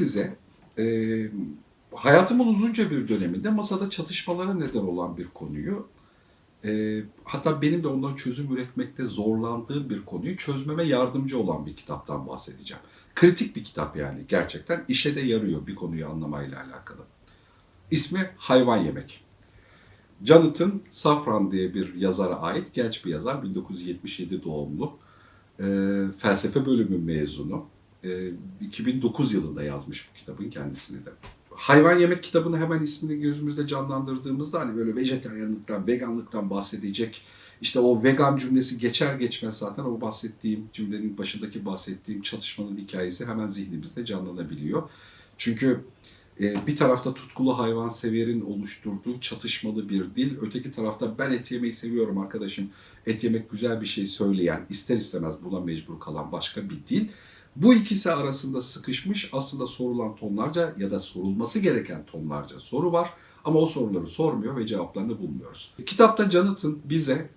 size e, hayatımın uzunca bir döneminde masada çatışmalara neden olan bir konuyu e, hatta benim de ondan çözüm üretmekte zorlandığım bir konuyu çözmeme yardımcı olan bir kitaptan bahsedeceğim. Kritik bir kitap yani gerçekten işe de yarıyor bir konuyu anlamayla alakalı. İsmi Hayvan Yemek. Jonathan Safran diye bir yazara ait genç bir yazar, 1977 doğumlu, e, felsefe bölümü mezunu. E, 2009 yılında yazmış bu kitabın kendisini de. Hayvan Yemek kitabını hemen ismini gözümüzde canlandırdığımızda hani böyle vejeteryanlıktan, veganlıktan bahsedecek. İşte o vegan cümlesi geçer geçmez zaten o bahsettiğim cümlenin başındaki bahsettiğim çatışmanın hikayesi hemen zihnimizde canlanabiliyor. Çünkü e, bir tarafta tutkulu hayvanseverin oluşturduğu çatışmalı bir dil, öteki tarafta ben et yemeyi seviyorum arkadaşım, et yemek güzel bir şey söyleyen, ister istemez buna mecbur kalan başka bir dil. Bu ikisi arasında sıkışmış aslında sorulan tonlarca ya da sorulması gereken tonlarca soru var. Ama o soruları sormuyor ve cevaplarını bulmuyoruz. Kitapta Jonathan bize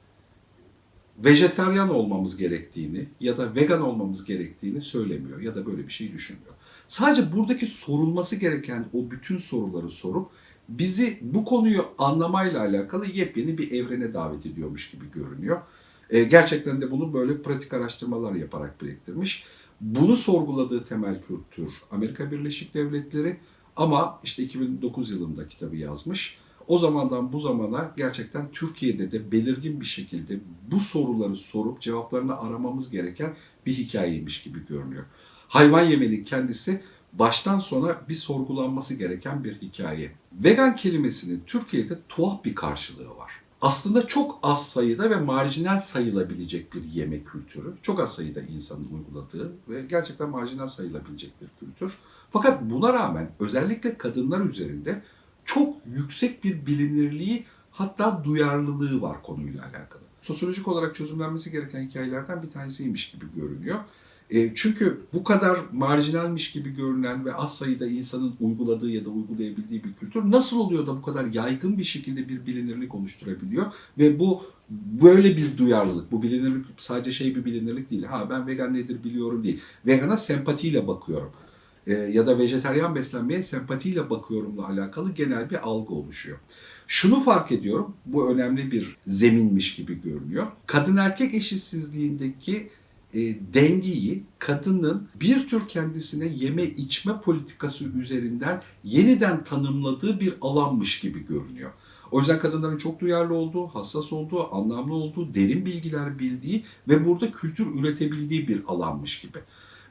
vejeteryan olmamız gerektiğini ya da vegan olmamız gerektiğini söylemiyor ya da böyle bir şey düşünmüyor. Sadece buradaki sorulması gereken o bütün soruları sorup bizi bu konuyu anlamayla alakalı yepyeni bir evrene davet ediyormuş gibi görünüyor. E, gerçekten de bunu böyle pratik araştırmalar yaparak biriktirmiş. Bunu sorguladığı temel kültür Amerika Birleşik Devletleri ama işte 2009 yılında kitabı yazmış. O zamandan bu zamana gerçekten Türkiye'de de belirgin bir şekilde bu soruları sorup cevaplarını aramamız gereken bir hikayeymiş gibi görünüyor. Hayvan yemenin kendisi baştan sona bir sorgulanması gereken bir hikaye. Vegan kelimesinin Türkiye'de tuhaf bir karşılığı var. Aslında çok az sayıda ve marjinal sayılabilecek bir yemek kültürü. Çok az sayıda insanın uyguladığı ve gerçekten marjinal sayılabilecek bir kültür. Fakat buna rağmen özellikle kadınlar üzerinde çok yüksek bir bilinirliği hatta duyarlılığı var konuyla alakalı. Sosyolojik olarak çözümlenmesi gereken hikayelerden bir tanesiymiş gibi görünüyor. E, çünkü bu kadar marjinalmiş gibi görünen ve az sayıda insanın uyguladığı ya da uygulayabildiği bir kültür nasıl oluyor da bu kadar yaygın bir şekilde bir bilinirlik oluşturabiliyor ve bu böyle bir duyarlılık, bu bilinirlik sadece şey bir bilinirlik değil. Ha ben vegan nedir biliyorum değil. Vegana sempatiyle bakıyorum e, ya da vejeteryan beslenmeye sempatiyle bakıyorumla alakalı genel bir algı oluşuyor. Şunu fark ediyorum, bu önemli bir zeminmiş gibi görünüyor. Kadın erkek eşitsizliğindeki e, dengeyi kadının bir tür kendisine yeme içme politikası üzerinden yeniden tanımladığı bir alanmış gibi görünüyor. O yüzden kadınların çok duyarlı olduğu, hassas olduğu, anlamlı olduğu, derin bilgiler bildiği ve burada kültür üretebildiği bir alanmış gibi.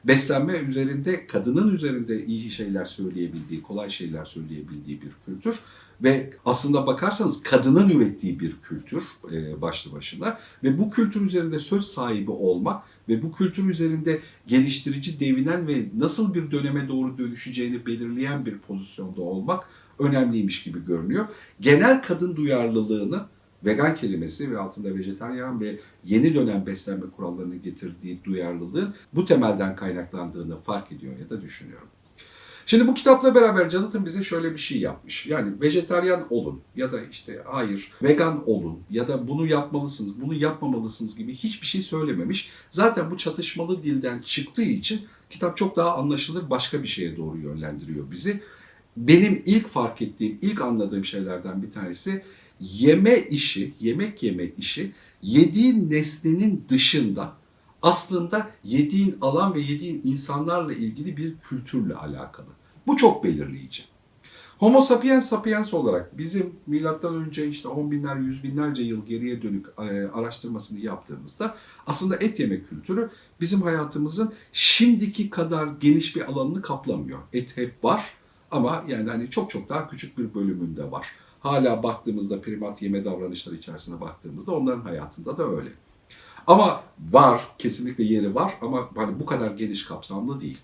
Beslenme üzerinde, kadının üzerinde iyi şeyler söyleyebildiği, kolay şeyler söyleyebildiği bir kültür ve aslında bakarsanız kadının ürettiği bir kültür e, başlı başına ve bu kültür üzerinde söz sahibi olmak ve bu kültür üzerinde geliştirici, devinen ve nasıl bir döneme doğru dönüşeceğini belirleyen bir pozisyonda olmak önemliymiş gibi görünüyor. Genel kadın duyarlılığını vegan kelimesi ve altında vejetaryen ve yeni dönem beslenme kurallarının getirdiği duyarlılığın bu temelden kaynaklandığını fark ediyor ya da düşünüyorum. Şimdi bu kitapla beraber Jonathan bize şöyle bir şey yapmış. Yani vejetaryen olun ya da işte hayır vegan olun ya da bunu yapmalısınız, bunu yapmamalısınız gibi hiçbir şey söylememiş. Zaten bu çatışmalı dilden çıktığı için kitap çok daha anlaşılır başka bir şeye doğru yönlendiriyor bizi. Benim ilk fark ettiğim, ilk anladığım şeylerden bir tanesi yeme işi, yemek yeme işi yediğin nesnenin dışında aslında yediğin alan ve yediğin insanlarla ilgili bir kültürle alakalı. Bu çok belirleyici. Homo sapiens sapiens olarak bizim milattan önce işte 10 binler, yüz binlerce yıl geriye dönük e, araştırmasını yaptığımızda aslında et yeme kültürü bizim hayatımızın şimdiki kadar geniş bir alanını kaplamıyor. Et hep var ama yani hani çok çok daha küçük bir bölümünde var. Hala baktığımızda primat yeme davranışları içerisine baktığımızda onların hayatında da öyle. Ama var, kesinlikle yeri var ama hani bu kadar geniş kapsamlı değil.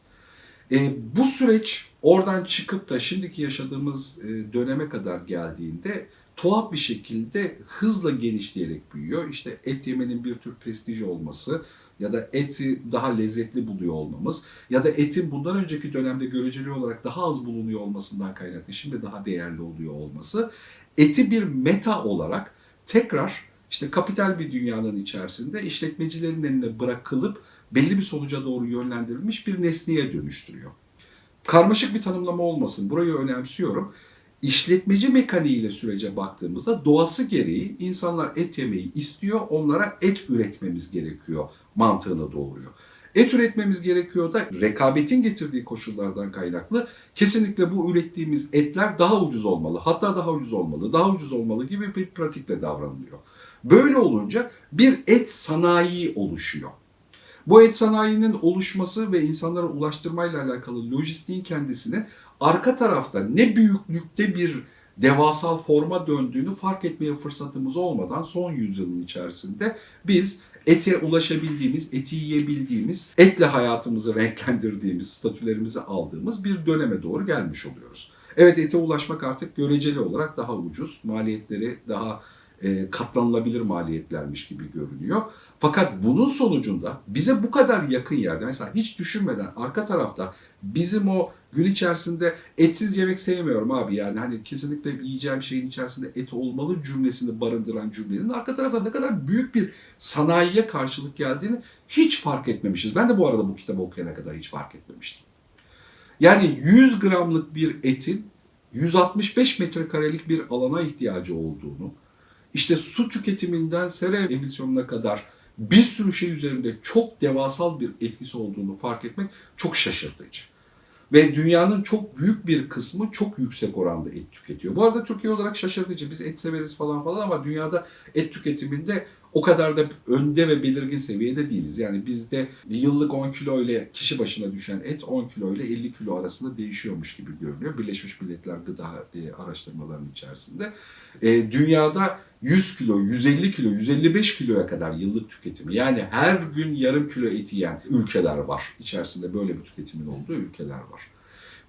E, bu süreç oradan çıkıp da şimdiki yaşadığımız e, döneme kadar geldiğinde tuhaf bir şekilde hızla genişleyerek büyüyor. İşte et yemenin bir tür prestiji olması ya da eti daha lezzetli buluyor olmamız ya da etin bundan önceki dönemde göreceli olarak daha az bulunuyor olmasından kaynaklı şimdi daha değerli oluyor olması eti bir meta olarak tekrar işte kapital bir dünyanın içerisinde işletmecilerin eline bırakılıp belli bir sonuca doğru yönlendirilmiş bir nesneye dönüştürüyor. karmaşık bir tanımlama olmasın. Burayı önemsiyorum. İşletmeci mekaniğiyle sürece baktığımızda doğası gereği insanlar et yemeyi istiyor, onlara et üretmemiz gerekiyor mantığını doğuruyor. Et üretmemiz gerekiyor da rekabetin getirdiği koşullardan kaynaklı kesinlikle bu ürettiğimiz etler daha ucuz olmalı. Hatta daha ucuz olmalı, daha ucuz olmalı gibi bir pratikle davranılıyor. Böyle olunca bir et sanayi oluşuyor. Bu et sanayinin oluşması ve insanlara ulaştırmayla alakalı lojistiğin kendisini arka tarafta ne büyüklükte bir devasal forma döndüğünü fark etmeye fırsatımız olmadan son yüzyılın içerisinde biz ete ulaşabildiğimiz, eti yiyebildiğimiz, etle hayatımızı renklendirdiğimiz, statülerimizi aldığımız bir döneme doğru gelmiş oluyoruz. Evet ete ulaşmak artık göreceli olarak daha ucuz, maliyetleri daha e, katlanılabilir maliyetlermiş gibi görünüyor. Fakat bunun sonucunda bize bu kadar yakın yerde mesela hiç düşünmeden arka tarafta bizim o gün içerisinde etsiz yemek sevmiyorum abi yani hani kesinlikle yiyeceğim şeyin içerisinde et olmalı cümlesini barındıran cümlenin arka tarafta ne kadar büyük bir sanayiye karşılık geldiğini hiç fark etmemişiz. Ben de bu arada bu kitabı okuyana kadar hiç fark etmemiştim. Yani 100 gramlık bir etin 165 metrekarelik bir alana ihtiyacı olduğunu, işte su tüketiminden sera emisyonuna kadar bir sürü şey üzerinde çok devasal bir etkisi olduğunu fark etmek çok şaşırtıcı. Ve dünyanın çok büyük bir kısmı çok yüksek oranda et tüketiyor. Bu arada Türkiye olarak şaşırtıcı. Biz et severiz falan falan ama dünyada et tüketiminde o kadar da önde ve belirgin seviyede değiliz. Yani bizde yıllık 10 kilo ile kişi başına düşen et 10 kilo ile 50 kilo arasında değişiyormuş gibi görünüyor. Birleşmiş Milletler gıda e, araştırmalarının içerisinde. E, dünyada 100 kilo, 150 kilo, 155 kiloya kadar yıllık tüketimi. Yani her gün yarım kilo et yiyen ülkeler var. İçerisinde böyle bir tüketimin olduğu ülkeler var.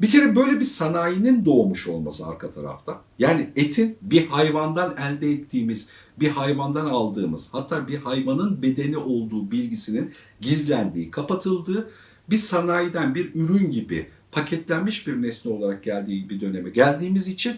Bir kere böyle bir sanayinin doğmuş olması arka tarafta. Yani etin bir hayvandan elde ettiğimiz, bir hayvandan aldığımız, hatta bir hayvanın bedeni olduğu bilgisinin gizlendiği, kapatıldığı bir sanayiden bir ürün gibi paketlenmiş bir nesne olarak geldiği bir döneme geldiğimiz için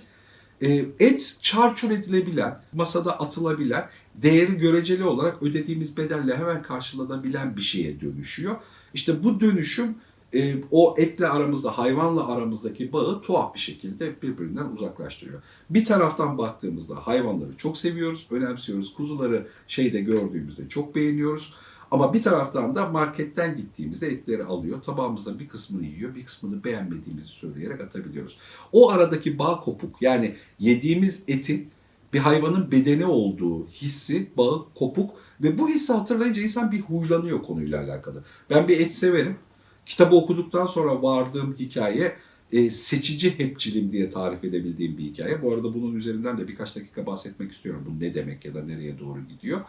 et çarçur edilebilen, masada atılabilen, değeri göreceli olarak ödediğimiz bedelle hemen karşılanabilen bir şeye dönüşüyor. İşte bu dönüşüm e, o etle aramızda, hayvanla aramızdaki bağı tuhaf bir şekilde birbirinden uzaklaştırıyor. Bir taraftan baktığımızda hayvanları çok seviyoruz, önemsiyoruz. Kuzuları şeyde gördüğümüzde çok beğeniyoruz. Ama bir taraftan da marketten gittiğimizde etleri alıyor, tabağımızda bir kısmını yiyor, bir kısmını beğenmediğimizi söyleyerek atabiliyoruz. O aradaki bağ kopuk yani yediğimiz etin bir hayvanın bedeni olduğu hissi, bağı kopuk ve bu hissi hatırlayınca insan bir huylanıyor konuyla alakalı. Ben bir et severim. Kitabı okuduktan sonra vardığım hikaye e, seçici hepçilim diye tarif edebildiğim bir hikaye. Bu arada bunun üzerinden de birkaç dakika bahsetmek istiyorum. Bu ne demek ya da nereye doğru gidiyor.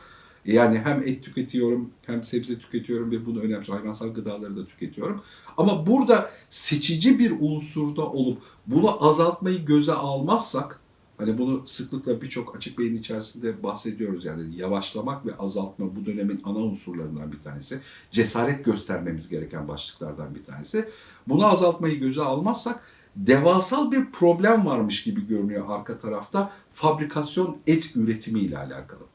Yani hem et tüketiyorum hem sebze tüketiyorum ve bunu önemsiyorum. Hayvansal gıdaları da tüketiyorum. Ama burada seçici bir unsurda olup bunu azaltmayı göze almazsak Hani bunu sıklıkla birçok açık beyin içerisinde bahsediyoruz yani yavaşlamak ve azaltma bu dönemin ana unsurlarından bir tanesi. Cesaret göstermemiz gereken başlıklardan bir tanesi. Bunu azaltmayı göze almazsak devasal bir problem varmış gibi görünüyor arka tarafta fabrikasyon et üretimi ile alakalı.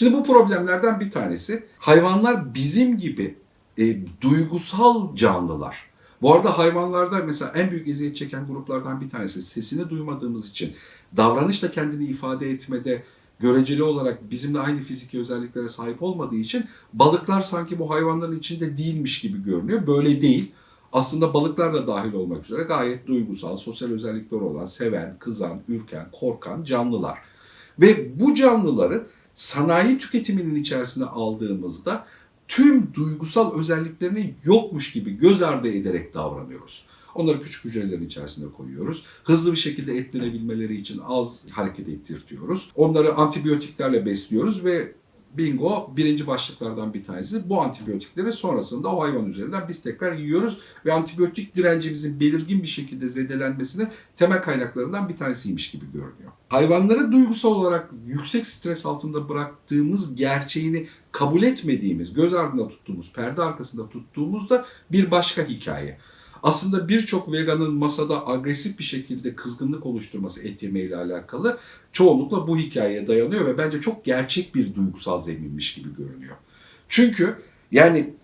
Şimdi bu problemlerden bir tanesi hayvanlar bizim gibi e, duygusal canlılar. Bu arada hayvanlarda mesela en büyük eziyet çeken gruplardan bir tanesi sesini duymadığımız için davranışla kendini ifade etmede göreceli olarak bizimle aynı fiziki özelliklere sahip olmadığı için balıklar sanki bu hayvanların içinde değilmiş gibi görünüyor. Böyle değil. Aslında balıklar da dahil olmak üzere gayet duygusal, sosyal özellikleri olan, seven, kızan, ürken, korkan canlılar. Ve bu canlıları sanayi tüketiminin içerisine aldığımızda tüm duygusal özelliklerini yokmuş gibi göz ardı ederek davranıyoruz. Onları küçük hücrelerin içerisinde koyuyoruz. Hızlı bir şekilde etlenebilmeleri için az hareket ettirtiyoruz. Onları antibiyotiklerle besliyoruz ve bingo birinci başlıklardan bir tanesi. Bu antibiyotikleri sonrasında o hayvan üzerinden biz tekrar yiyoruz ve antibiyotik direncimizin belirgin bir şekilde zedelenmesinin temel kaynaklarından bir tanesiymiş gibi görünüyor. Hayvanları duygusal olarak yüksek stres altında bıraktığımız gerçeğini kabul etmediğimiz, göz ardında tuttuğumuz, perde arkasında tuttuğumuzda bir başka hikaye. Aslında birçok veganın masada agresif bir şekilde kızgınlık oluşturması et yemeğiyle alakalı çoğunlukla bu hikayeye dayanıyor ve bence çok gerçek bir duygusal zeminmiş gibi görünüyor. Çünkü yani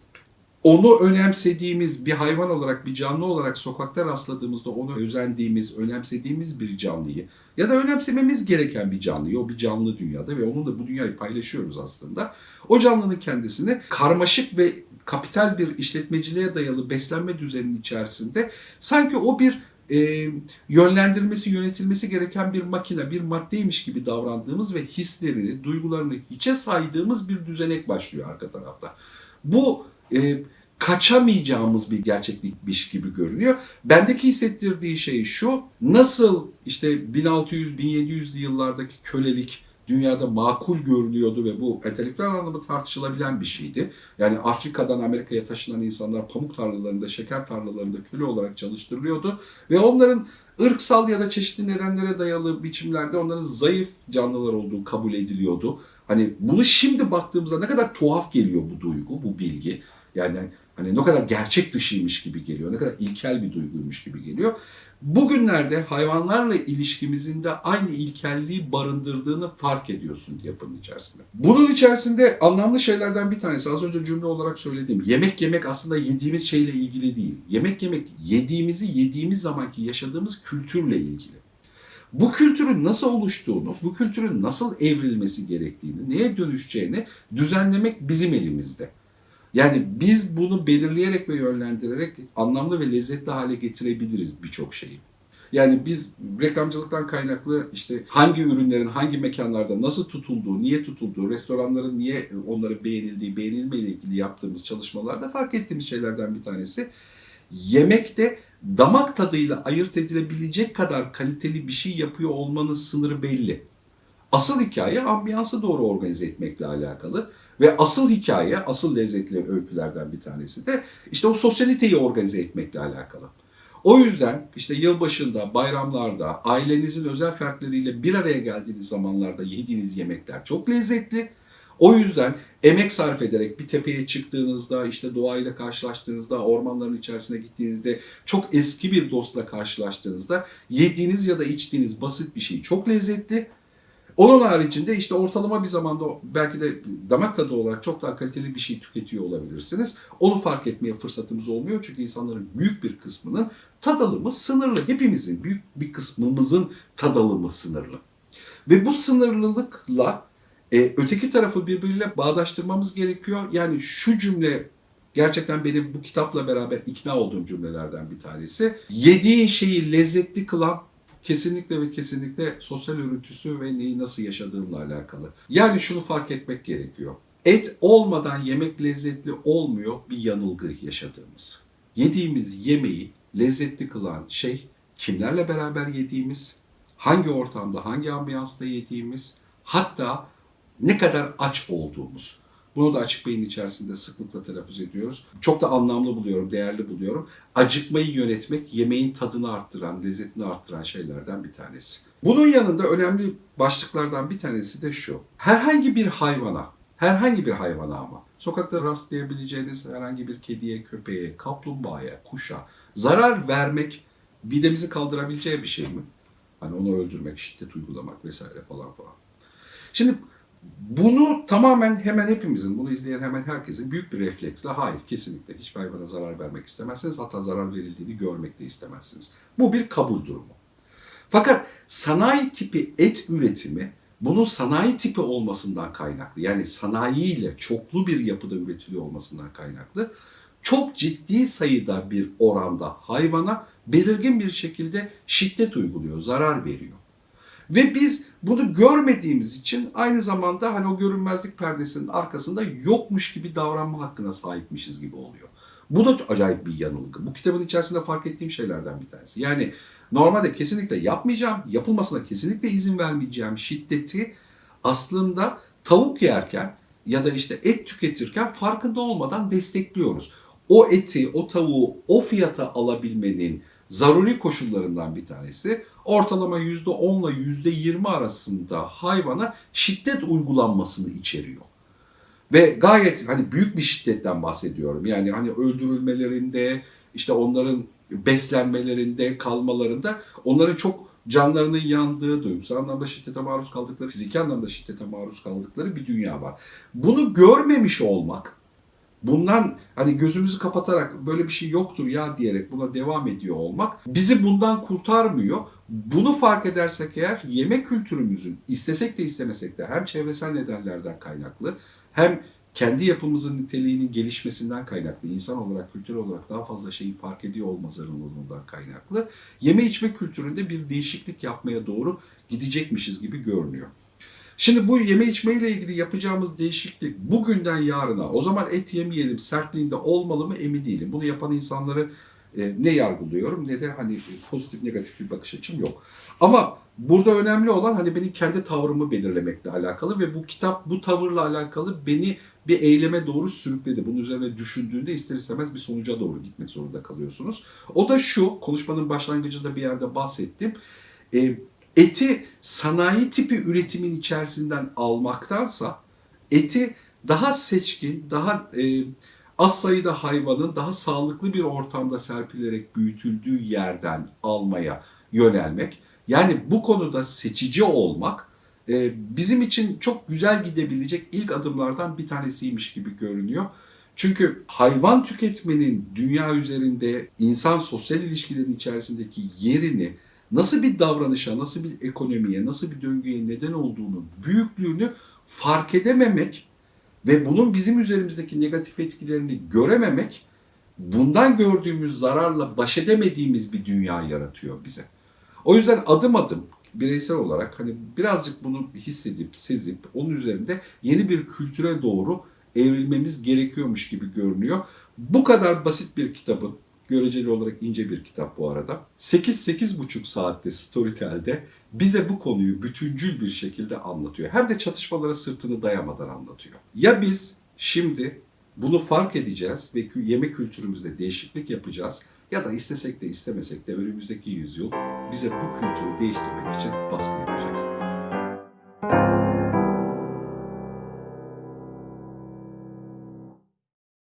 onu önemsediğimiz bir hayvan olarak, bir canlı olarak sokakta rastladığımızda onu özendiğimiz, önemsediğimiz bir canlıyı ya da önemsememiz gereken bir canlıyı, o bir canlı dünyada ve onunla bu dünyayı paylaşıyoruz aslında. O canlının kendisini karmaşık ve kapital bir işletmeciliğe dayalı beslenme düzeninin içerisinde sanki o bir e, yönlendirilmesi, yönetilmesi gereken bir makine, bir maddeymiş gibi davrandığımız ve hislerini, duygularını hiçe saydığımız bir düzenek başlıyor arka tarafta. Bu e, kaçamayacağımız bir gerçeklikmiş gibi görünüyor. Bendeki hissettirdiği şey şu, nasıl işte 1600-1700'lü yıllardaki kölelik dünyada makul görülüyordu ve bu entelektüel anlamda tartışılabilen bir şeydi. Yani Afrika'dan Amerika'ya taşınan insanlar pamuk tarlalarında, şeker tarlalarında köle olarak çalıştırılıyordu ve onların ırksal ya da çeşitli nedenlere dayalı biçimlerde onların zayıf canlılar olduğu kabul ediliyordu. Hani bunu şimdi baktığımızda ne kadar tuhaf geliyor bu duygu, bu bilgi. Yani hani ne kadar gerçek dışıymış gibi geliyor, ne kadar ilkel bir duyguymuş gibi geliyor. Bugünlerde hayvanlarla ilişkimizin de aynı ilkelliği barındırdığını fark ediyorsun yapının içerisinde. Bunun içerisinde anlamlı şeylerden bir tanesi az önce cümle olarak söylediğim yemek yemek aslında yediğimiz şeyle ilgili değil. Yemek yemek yediğimizi yediğimiz zamanki yaşadığımız kültürle ilgili. Bu kültürün nasıl oluştuğunu, bu kültürün nasıl evrilmesi gerektiğini, neye dönüşeceğini düzenlemek bizim elimizde. Yani biz bunu belirleyerek ve yönlendirerek anlamlı ve lezzetli hale getirebiliriz birçok şeyi. Yani biz reklamcılıktan kaynaklı işte hangi ürünlerin hangi mekanlarda nasıl tutulduğu, niye tutulduğu, restoranların niye onları beğenildiği, beğenilmeyle ilgili yaptığımız çalışmalarda fark ettiğimiz şeylerden bir tanesi. Yemekte damak tadıyla ayırt edilebilecek kadar kaliteli bir şey yapıyor olmanın sınırı belli. Asıl hikaye ambiyansı doğru organize etmekle alakalı. Ve asıl hikaye, asıl lezzetli öykülerden bir tanesi de işte o sosyaliteyi organize etmekle alakalı. O yüzden işte yılbaşında, bayramlarda, ailenizin özel fertleriyle bir araya geldiğiniz zamanlarda yediğiniz yemekler çok lezzetli. O yüzden emek sarf ederek bir tepeye çıktığınızda, işte doğayla karşılaştığınızda, ormanların içerisine gittiğinizde, çok eski bir dostla karşılaştığınızda yediğiniz ya da içtiğiniz basit bir şey çok lezzetli. Onun haricinde işte ortalama bir zamanda belki de damak tadı olarak çok daha kaliteli bir şey tüketiyor olabilirsiniz. Onu fark etmeye fırsatımız olmuyor çünkü insanların büyük bir kısmının tadalımı sınırlı. Hepimizin büyük bir kısmımızın tadalımı sınırlı. Ve bu sınırlılıkla e, öteki tarafı birbiriyle bağdaştırmamız gerekiyor. Yani şu cümle gerçekten benim bu kitapla beraber ikna olduğum cümlelerden bir tanesi. Yediğin şeyi lezzetli kılan kesinlikle ve kesinlikle sosyal örüntüsü ve neyi nasıl yaşadığınla alakalı. Yani şunu fark etmek gerekiyor. Et olmadan yemek lezzetli olmuyor bir yanılgı yaşadığımız. Yediğimiz yemeği lezzetli kılan şey kimlerle beraber yediğimiz, hangi ortamda, hangi ambiyansta yediğimiz, hatta ne kadar aç olduğumuz. Bunu da açık beyin içerisinde sıklıkla telaffuz ediyoruz. Çok da anlamlı buluyorum, değerli buluyorum. Acıkmayı yönetmek yemeğin tadını arttıran, lezzetini arttıran şeylerden bir tanesi. Bunun yanında önemli başlıklardan bir tanesi de şu. Herhangi bir hayvana, herhangi bir hayvana ama sokakta rastlayabileceğiniz herhangi bir kediye, köpeğe, kaplumbağaya, kuşa zarar vermek midemizi kaldırabileceği bir şey mi? Hani onu öldürmek, şiddet uygulamak vesaire falan falan. Şimdi bunu tamamen hemen hepimizin, bunu izleyen hemen herkesin büyük bir refleksle hayır kesinlikle hiçbir hayvana zarar vermek istemezsiniz. Hatta zarar verildiğini görmek de istemezsiniz. Bu bir kabul durumu. Fakat sanayi tipi et üretimi bunun sanayi tipi olmasından kaynaklı yani sanayiyle çoklu bir yapıda üretiliyor olmasından kaynaklı çok ciddi sayıda bir oranda hayvana belirgin bir şekilde şiddet uyguluyor, zarar veriyor. Ve biz bunu görmediğimiz için aynı zamanda hani o görünmezlik perdesinin arkasında yokmuş gibi davranma hakkına sahipmişiz gibi oluyor. Bu da acayip bir yanılgı. Bu kitabın içerisinde fark ettiğim şeylerden bir tanesi. Yani normalde kesinlikle yapmayacağım, yapılmasına kesinlikle izin vermeyeceğim şiddeti aslında tavuk yerken ya da işte et tüketirken farkında olmadan destekliyoruz. O eti, o tavuğu o fiyata alabilmenin zaruri koşullarından bir tanesi ortalama %10 ile %20 arasında hayvana şiddet uygulanmasını içeriyor. Ve gayet hani büyük bir şiddetten bahsediyorum. Yani hani öldürülmelerinde, işte onların beslenmelerinde, kalmalarında onların çok canlarının yandığı, duygusal anlamda şiddete maruz kaldıkları, fiziki anlamda şiddete maruz kaldıkları bir dünya var. Bunu görmemiş olmak bundan hani gözümüzü kapatarak böyle bir şey yoktur ya diyerek buna devam ediyor olmak bizi bundan kurtarmıyor. Bunu fark edersek eğer yemek kültürümüzün istesek de istemesek de hem çevresel nedenlerden kaynaklı hem kendi yapımızın niteliğinin gelişmesinden kaynaklı, insan olarak, kültür olarak daha fazla şeyi fark ediyor olma zorunluluğundan kaynaklı yeme içme kültüründe bir değişiklik yapmaya doğru gidecekmişiz gibi görünüyor. Şimdi bu yeme içme ile ilgili yapacağımız değişiklik bugünden yarına o zaman et yemeyelim sertliğinde olmalı mı emin değilim. Bunu yapan insanları e, ne yargılıyorum ne de hani pozitif negatif bir bakış açım yok. Ama burada önemli olan hani benim kendi tavrımı belirlemekle alakalı ve bu kitap bu tavırla alakalı beni bir eyleme doğru sürükledi. Bunun üzerine düşündüğünde ister istemez bir sonuca doğru gitmek zorunda kalıyorsunuz. O da şu, konuşmanın başlangıcında bir yerde bahsettim. E, eti sanayi tipi üretimin içerisinden almaktansa eti daha seçkin, daha e, az sayıda hayvanın daha sağlıklı bir ortamda serpilerek büyütüldüğü yerden almaya yönelmek. Yani bu konuda seçici olmak e, bizim için çok güzel gidebilecek ilk adımlardan bir tanesiymiş gibi görünüyor. Çünkü hayvan tüketmenin dünya üzerinde insan sosyal ilişkilerin içerisindeki yerini nasıl bir davranışa, nasıl bir ekonomiye, nasıl bir döngüye neden olduğunu, büyüklüğünü fark edememek ve bunun bizim üzerimizdeki negatif etkilerini görememek bundan gördüğümüz zararla baş edemediğimiz bir dünya yaratıyor bize. O yüzden adım adım bireysel olarak hani birazcık bunu hissedip, sezip onun üzerinde yeni bir kültüre doğru evrilmemiz gerekiyormuş gibi görünüyor. Bu kadar basit bir kitabın göreceli olarak ince bir kitap bu arada. 8-8,5 saatte Storytel'de bize bu konuyu bütüncül bir şekilde anlatıyor. Hem de çatışmalara sırtını dayamadan anlatıyor. Ya biz şimdi bunu fark edeceğiz ve yemek kültürümüzde değişiklik yapacağız ya da istesek de istemesek de önümüzdeki yüzyıl bize bu kültürü değiştirmek için baskı yapacak.